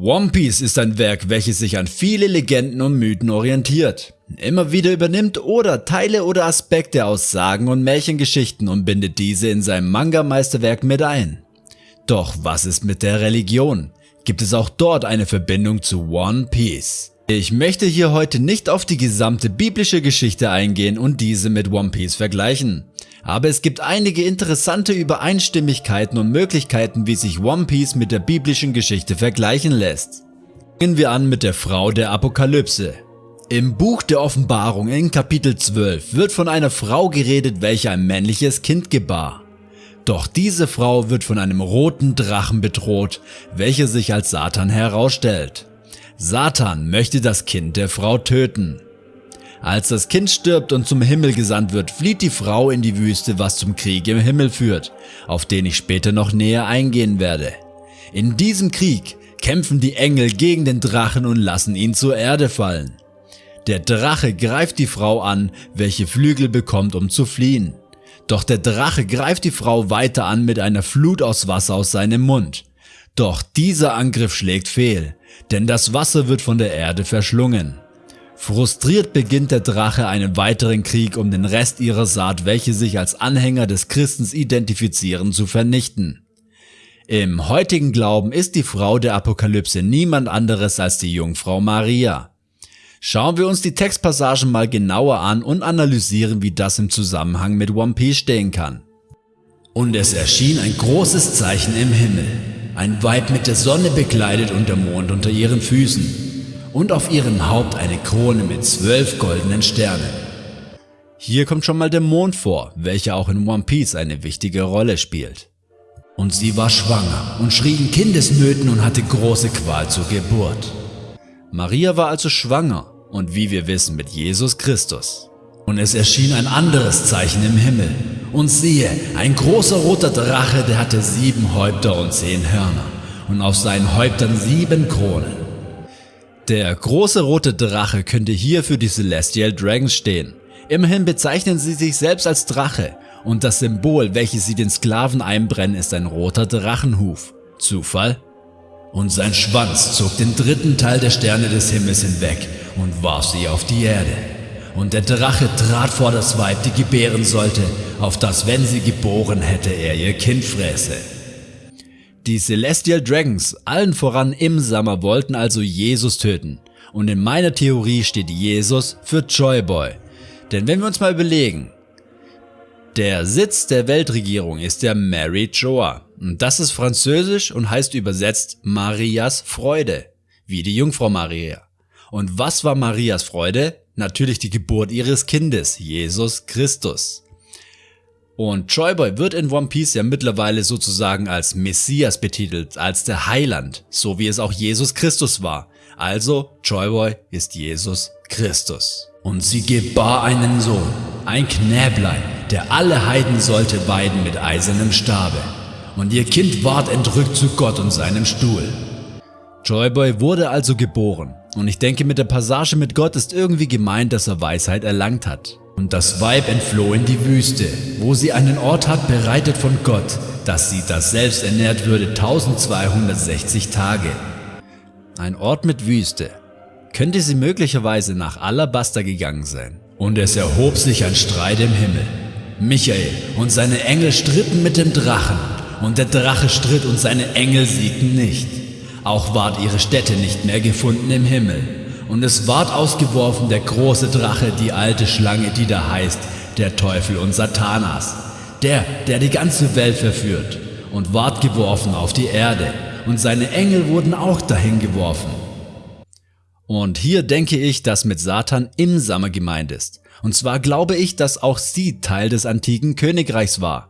One Piece ist ein Werk, welches sich an viele Legenden und Mythen orientiert, immer wieder übernimmt oder Teile oder Aspekte aus Sagen und Märchengeschichten und bindet diese in seinem Manga-Meisterwerk mit ein. Doch was ist mit der Religion? Gibt es auch dort eine Verbindung zu One Piece? Ich möchte hier heute nicht auf die gesamte biblische Geschichte eingehen und diese mit One Piece vergleichen. Aber es gibt einige interessante Übereinstimmigkeiten und Möglichkeiten, wie sich One Piece mit der biblischen Geschichte vergleichen lässt. Fangen wir an mit der Frau der Apokalypse. Im Buch der Offenbarung in Kapitel 12 wird von einer Frau geredet, welche ein männliches Kind gebar. Doch diese Frau wird von einem roten Drachen bedroht, welcher sich als Satan herausstellt. Satan möchte das Kind der Frau töten. Als das Kind stirbt und zum Himmel gesandt wird, flieht die Frau in die Wüste, was zum Krieg im Himmel führt, auf den ich später noch näher eingehen werde. In diesem Krieg kämpfen die Engel gegen den Drachen und lassen ihn zur Erde fallen. Der Drache greift die Frau an, welche Flügel bekommt, um zu fliehen. Doch der Drache greift die Frau weiter an mit einer Flut aus Wasser aus seinem Mund. Doch dieser Angriff schlägt fehl, denn das Wasser wird von der Erde verschlungen. Frustriert beginnt der Drache einen weiteren Krieg um den Rest ihrer Saat, welche sich als Anhänger des Christens identifizieren, zu vernichten. Im heutigen Glauben ist die Frau der Apokalypse niemand anderes als die Jungfrau Maria. Schauen wir uns die Textpassagen mal genauer an und analysieren, wie das im Zusammenhang mit One Piece stehen kann. Und es erschien ein großes Zeichen im Himmel, ein Weib mit der Sonne bekleidet und der Mond unter ihren Füßen und auf ihrem Haupt eine Krone mit zwölf goldenen Sternen. Hier kommt schon mal der Mond vor, welcher auch in One Piece eine wichtige Rolle spielt. Und sie war schwanger und schrie in Kindesnöten und hatte große Qual zur Geburt. Maria war also schwanger und wie wir wissen mit Jesus Christus. Und es erschien ein anderes Zeichen im Himmel. Und siehe, ein großer roter Drache, der hatte sieben Häupter und zehn Hörner und auf seinen Häuptern sieben Kronen. Der große rote Drache könnte hier für die Celestial Dragons stehen. Immerhin bezeichnen sie sich selbst als Drache und das Symbol, welches sie den Sklaven einbrennen, ist ein roter Drachenhuf. Zufall? Und sein Schwanz zog den dritten Teil der Sterne des Himmels hinweg und warf sie auf die Erde. Und der Drache trat vor das Weib, die gebären sollte, auf das, wenn sie geboren hätte, er ihr Kind fräße. Die Celestial Dragons, allen voran im Sommer, wollten also Jesus töten. Und in meiner Theorie steht Jesus für Joy Boy. Denn wenn wir uns mal überlegen, der Sitz der Weltregierung ist der Mary Joa. Und das ist französisch und heißt übersetzt Marias Freude, wie die Jungfrau Maria. Und was war Marias Freude? Natürlich die Geburt ihres Kindes, Jesus Christus. Und Joyboy wird in One Piece ja mittlerweile sozusagen als Messias betitelt, als der Heiland, so wie es auch Jesus Christus war. Also Joyboy ist Jesus Christus. Und sie gebar einen Sohn, ein Knäblein, der alle Heiden sollte weiden mit eisernem Stabe. Und ihr Kind ward entrückt zu Gott und seinem Stuhl. Joyboy wurde also geboren. Und ich denke mit der Passage mit Gott ist irgendwie gemeint, dass er Weisheit erlangt hat. Und das Weib entfloh in die Wüste, wo sie einen Ort hat bereitet von Gott, dass sie das selbst ernährt würde 1260 Tage. Ein Ort mit Wüste. Könnte sie möglicherweise nach Alabaster gegangen sein. Und es erhob sich ein Streit im Himmel. Michael und seine Engel stritten mit dem Drachen, und der Drache stritt und seine Engel siegten nicht. Auch ward ihre Stätte nicht mehr gefunden im Himmel und es ward ausgeworfen der große Drache, die alte Schlange, die da heißt, der Teufel und Satanas, der, der die ganze Welt verführt, und ward geworfen auf die Erde, und seine Engel wurden auch dahin geworfen. Und hier denke ich, dass mit Satan im Sommer gemeint ist. Und zwar glaube ich, dass auch sie Teil des antiken Königreichs war.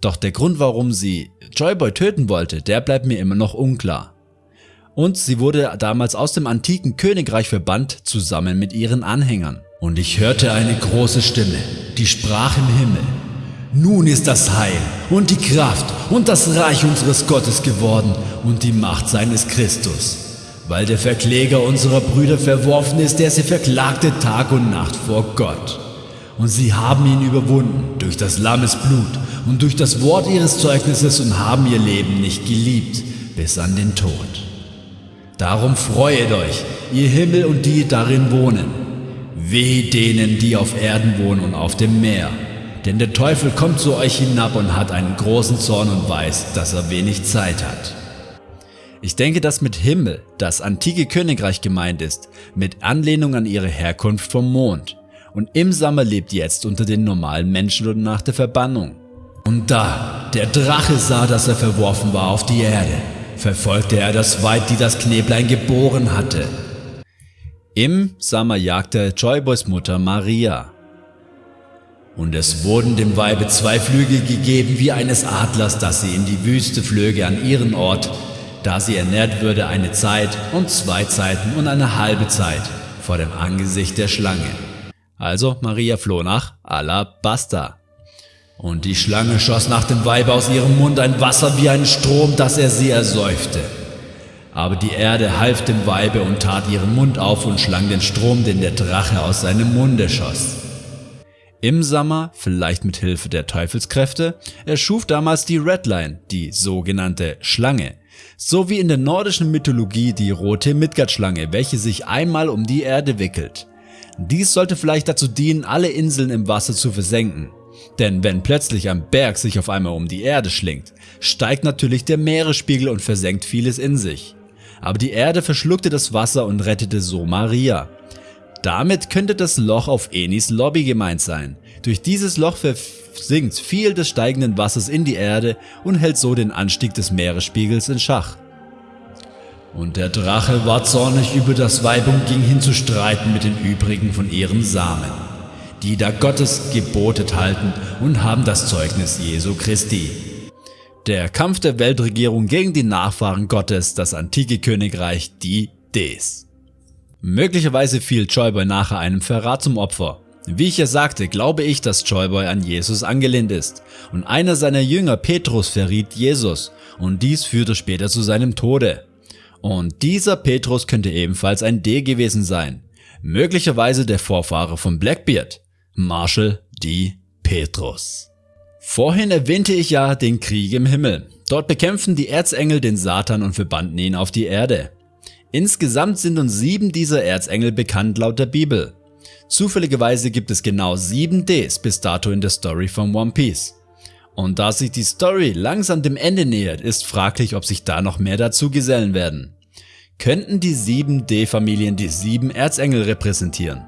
Doch der Grund, warum sie Joyboy töten wollte, der bleibt mir immer noch unklar und sie wurde damals aus dem antiken Königreich verbannt zusammen mit ihren Anhängern. Und ich hörte eine große Stimme, die sprach im Himmel. Nun ist das Heil und die Kraft und das Reich unseres Gottes geworden und die Macht seines Christus, weil der Verkläger unserer Brüder verworfen ist, der sie verklagte Tag und Nacht vor Gott. Und sie haben ihn überwunden durch das Lammes Blut und durch das Wort ihres Zeugnisses und haben ihr Leben nicht geliebt bis an den Tod. Darum freuet euch, ihr Himmel und die darin wohnen. Weh denen, die auf Erden wohnen und auf dem Meer. Denn der Teufel kommt zu euch hinab und hat einen großen Zorn und weiß, dass er wenig Zeit hat. Ich denke, dass mit Himmel das antike Königreich gemeint ist, mit Anlehnung an ihre Herkunft vom Mond. Und im Sommer lebt jetzt unter den normalen Menschen und nach der Verbannung. Und da der Drache sah, dass er verworfen war auf die Erde, verfolgte er das Weib, die das Kneblein geboren hatte. Im Sommer jagte Joyboys Mutter Maria. Und es wurden dem Weibe zwei Flügel gegeben wie eines Adlers, dass sie in die Wüste flöge an ihren Ort, da sie ernährt würde eine Zeit und zwei Zeiten und eine halbe Zeit vor dem Angesicht der Schlange. Also Maria floh nach Alabasta. Und die Schlange schoss nach dem Weibe aus ihrem Mund ein Wasser wie ein Strom, dass er sie ersäufte. Aber die Erde half dem Weibe und tat ihren Mund auf und schlang den Strom, den der Drache aus seinem Munde schoss. Im Sommer, vielleicht mit Hilfe der Teufelskräfte, erschuf damals die Redline, die sogenannte Schlange, so wie in der nordischen Mythologie die rote Midgard-Schlange, welche sich einmal um die Erde wickelt. Dies sollte vielleicht dazu dienen, alle Inseln im Wasser zu versenken. Denn wenn plötzlich ein Berg sich auf einmal um die Erde schlingt, steigt natürlich der Meeresspiegel und versenkt vieles in sich. Aber die Erde verschluckte das Wasser und rettete so Maria. Damit könnte das Loch auf Enis Lobby gemeint sein. Durch dieses Loch versinkt viel des steigenden Wassers in die Erde und hält so den Anstieg des Meeresspiegels in Schach. Und der Drache war zornig über das Weib und ging hin zu streiten mit den übrigen von ihren Samen, die da Gottes gebotet halten und haben das Zeugnis Jesu Christi. Der Kampf der Weltregierung gegen die Nachfahren Gottes, das antike Königreich, die Ds. Möglicherweise fiel Joyboy nachher einem Verrat zum Opfer. Wie ich ja sagte, glaube ich, dass Joyboy an Jesus angelehnt ist und einer seiner Jünger Petrus verriet Jesus und dies führte später zu seinem Tode. Und dieser Petrus könnte ebenfalls ein D gewesen sein, möglicherweise der Vorfahre von Blackbeard, Marshall D. Petrus. Vorhin erwähnte ich ja den Krieg im Himmel. Dort bekämpften die Erzengel den Satan und verbannten ihn auf die Erde. Insgesamt sind uns sieben dieser Erzengel bekannt laut der Bibel. Zufälligerweise gibt es genau sieben Ds bis dato in der Story von One Piece. Und da sich die Story langsam dem Ende nähert, ist fraglich, ob sich da noch mehr dazu gesellen werden. Könnten die sieben D-Familien die sieben Erzengel repräsentieren?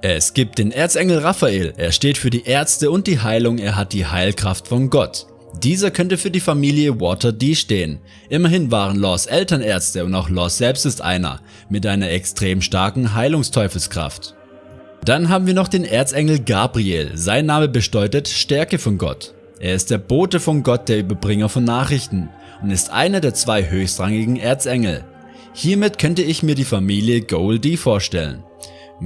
Es gibt den Erzengel Raphael, er steht für die Ärzte und die Heilung, er hat die Heilkraft von Gott. Dieser könnte für die Familie Water D stehen. Immerhin waren Laws Elternärzte und auch Laws selbst ist einer, mit einer extrem starken Heilungsteufelskraft. Dann haben wir noch den Erzengel Gabriel, sein Name bedeutet Stärke von Gott. Er ist der Bote von Gott, der Überbringer von Nachrichten und ist einer der zwei höchstrangigen Erzengel. Hiermit könnte ich mir die Familie Goldie vorstellen.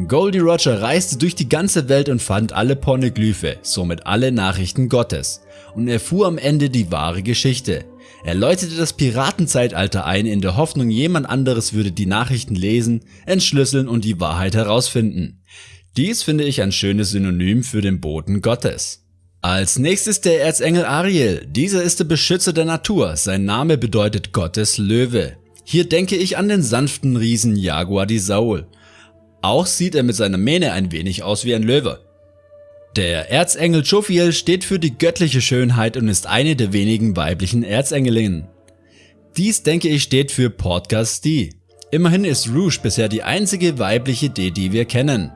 Goldie Roger reiste durch die ganze Welt und fand alle Pornoglyphe, somit alle Nachrichten Gottes und erfuhr am Ende die wahre Geschichte. Er läutete das Piratenzeitalter ein in der Hoffnung jemand anderes würde die Nachrichten lesen, entschlüsseln und die Wahrheit herausfinden. Dies finde ich ein schönes Synonym für den Boten Gottes. Als nächstes der Erzengel Ariel. Dieser ist der Beschützer der Natur. Sein Name bedeutet Gottes Löwe. Hier denke ich an den sanften Riesen Jaguar di Saul. Auch sieht er mit seiner Mähne ein wenig aus wie ein Löwe. Der Erzengel Jophiel steht für die göttliche Schönheit und ist eine der wenigen weiblichen Erzengelinnen. Dies denke ich steht für Podcast D. Immerhin ist Rouge bisher die einzige weibliche D, die wir kennen.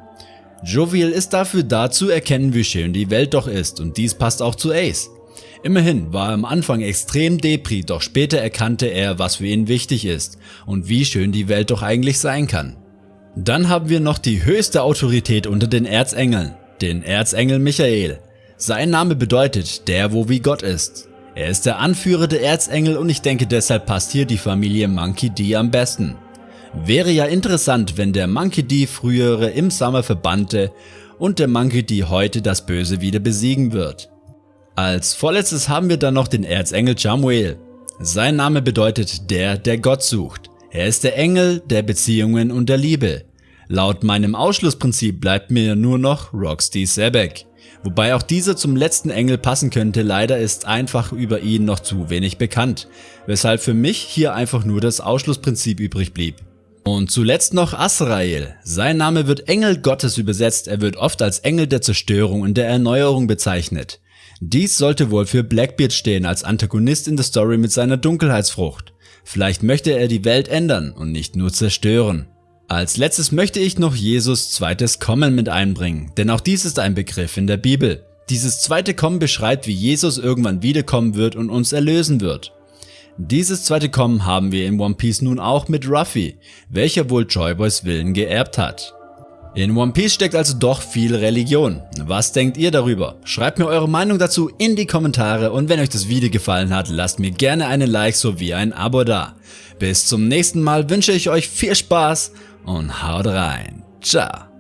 Jovial ist dafür da zu erkennen wie schön die Welt doch ist und dies passt auch zu Ace. Immerhin war er am Anfang extrem Depri, doch später erkannte er was für ihn wichtig ist und wie schön die Welt doch eigentlich sein kann. Dann haben wir noch die höchste Autorität unter den Erzengeln, den Erzengel Michael. Sein Name bedeutet der wo wie Gott ist. Er ist der Anführer der Erzengel und ich denke deshalb passt hier die Familie Monkey D am besten. Wäre ja interessant, wenn der Monkey D frühere im Summer verbannte und der Monkey D heute das Böse wieder besiegen wird. Als vorletztes haben wir dann noch den Erzengel Jamuel. Sein Name bedeutet der, der Gott sucht. Er ist der Engel der Beziehungen und der Liebe. Laut meinem Ausschlussprinzip bleibt mir nur noch Roxy Sebek, Wobei auch dieser zum letzten Engel passen könnte, leider ist einfach über ihn noch zu wenig bekannt, weshalb für mich hier einfach nur das Ausschlussprinzip übrig blieb. Und zuletzt noch Asrael. Sein Name wird Engel Gottes übersetzt, er wird oft als Engel der Zerstörung und der Erneuerung bezeichnet. Dies sollte wohl für Blackbeard stehen als Antagonist in der Story mit seiner Dunkelheitsfrucht. Vielleicht möchte er die Welt ändern und nicht nur zerstören. Als letztes möchte ich noch Jesus zweites Kommen mit einbringen, denn auch dies ist ein Begriff in der Bibel. Dieses zweite Kommen beschreibt, wie Jesus irgendwann wiederkommen wird und uns erlösen wird. Dieses zweite Kommen haben wir in One Piece nun auch mit Ruffy, welcher wohl Joyboys Willen geerbt hat. In One Piece steckt also doch viel Religion. Was denkt ihr darüber? Schreibt mir eure Meinung dazu in die Kommentare und wenn euch das Video gefallen hat, lasst mir gerne einen Like sowie ein Abo da. Bis zum nächsten Mal wünsche ich euch viel Spaß und haut rein. Ciao.